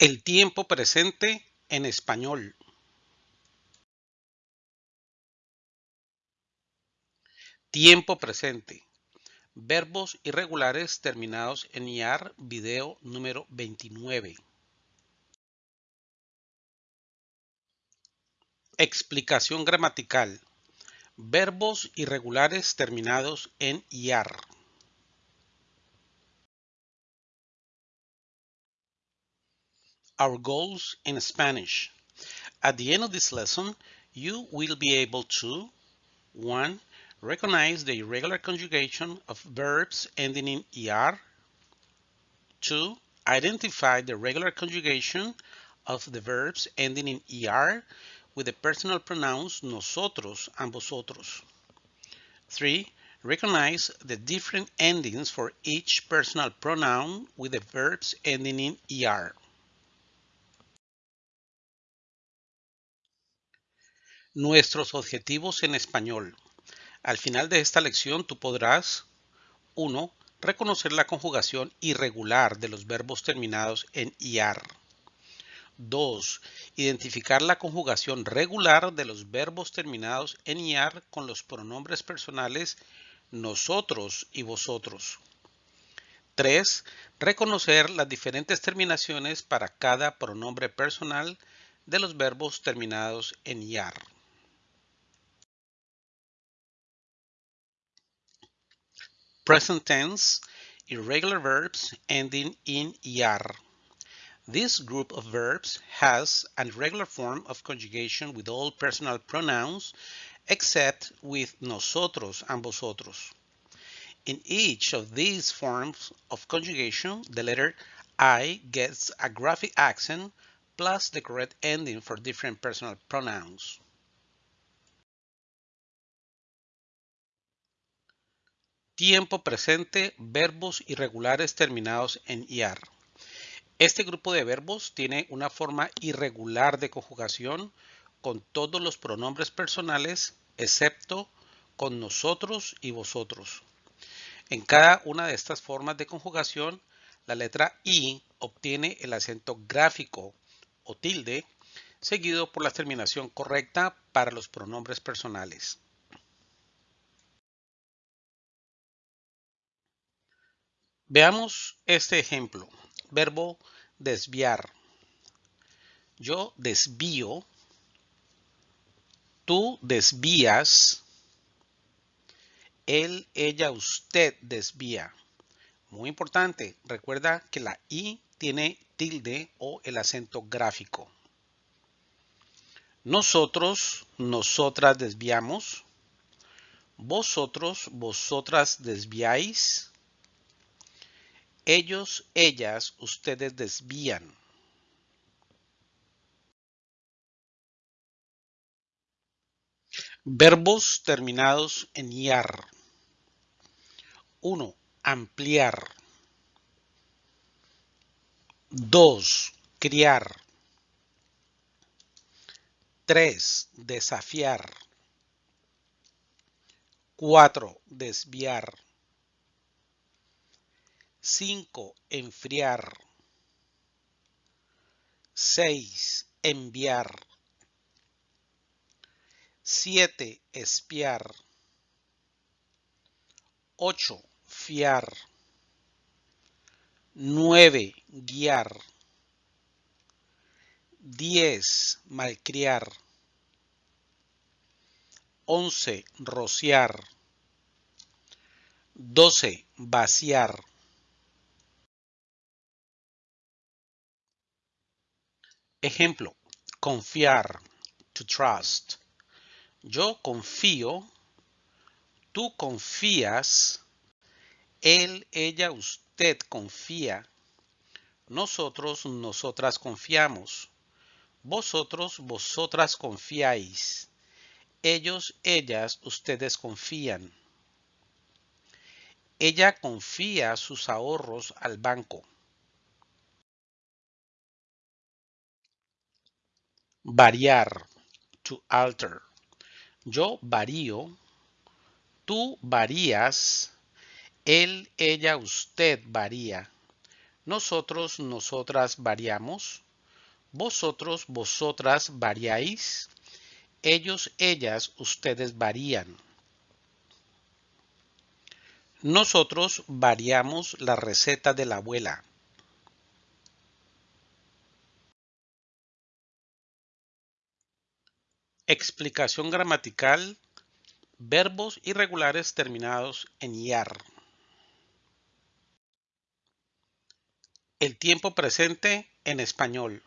El tiempo presente en español. Tiempo presente. Verbos irregulares terminados en IAR, video número 29. Explicación gramatical. Verbos irregulares terminados en IAR. Our goals in Spanish. At the end of this lesson, you will be able to 1 Recognize the irregular conjugation of verbs ending in ER. 2. Identify the regular conjugation of the verbs ending in ER with the personal pronouns nosotros and vosotros. 3. Recognize the different endings for each personal pronoun with the verbs ending in ER. Nuestros objetivos en español. Al final de esta lección tú podrás 1. Reconocer la conjugación irregular de los verbos terminados en IAR. 2. Identificar la conjugación regular de los verbos terminados en IAR con los pronombres personales nosotros y vosotros. 3. Reconocer las diferentes terminaciones para cada pronombre personal de los verbos terminados en IAR. Present tense, irregular verbs ending in ER. This group of verbs has an irregular form of conjugation with all personal pronouns except with nosotros and vosotros. In each of these forms of conjugation, the letter I gets a graphic accent plus the correct ending for different personal pronouns. Tiempo presente, verbos irregulares terminados en IAR. Este grupo de verbos tiene una forma irregular de conjugación con todos los pronombres personales excepto con nosotros y vosotros. En cada una de estas formas de conjugación, la letra I obtiene el acento gráfico o tilde seguido por la terminación correcta para los pronombres personales. Veamos este ejemplo. Verbo desviar. Yo desvío. Tú desvías. Él, ella, usted desvía. Muy importante, recuerda que la I tiene tilde o el acento gráfico. Nosotros, nosotras desviamos. Vosotros, vosotras desviáis. Ellos, ellas, ustedes desvían. Verbos terminados en IAR. 1. Ampliar. 2. Criar. 3. Desafiar. 4. Desviar. 5. Enfriar. 6. Enviar. 7. Espiar. 8. Fiar. 9. Guiar. 10. Malcriar. 11. Rociar. 12. Vaciar. Ejemplo, confiar, to trust. Yo confío, tú confías, él, ella, usted confía, nosotros, nosotras confiamos, vosotros, vosotras confiáis, ellos, ellas, ustedes confían. Ella confía sus ahorros al banco. Variar. To alter. Yo varío. Tú varías. Él, ella, usted varía. Nosotros, nosotras variamos. Vosotros, vosotras variáis. Ellos, ellas, ustedes varían. Nosotros variamos la receta de la abuela. Explicación gramatical. Verbos irregulares terminados en iar. El tiempo presente en español.